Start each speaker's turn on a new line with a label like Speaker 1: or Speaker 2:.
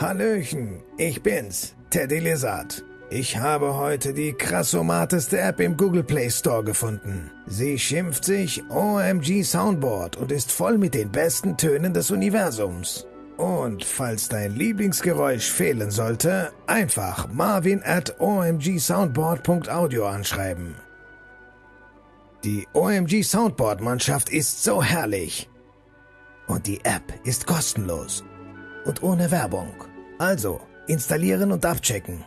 Speaker 1: Hallöchen, ich bin's, Teddy Lizard. Ich habe heute die krassomateste App im Google Play Store gefunden. Sie schimpft sich OMG Soundboard und ist voll mit den besten Tönen des Universums. Und falls dein Lieblingsgeräusch fehlen sollte, einfach marvin at omgsoundboard.audio anschreiben. Die OMG Soundboard-Mannschaft ist so herrlich. Und die App ist kostenlos und ohne Werbung. Also, installieren und abchecken.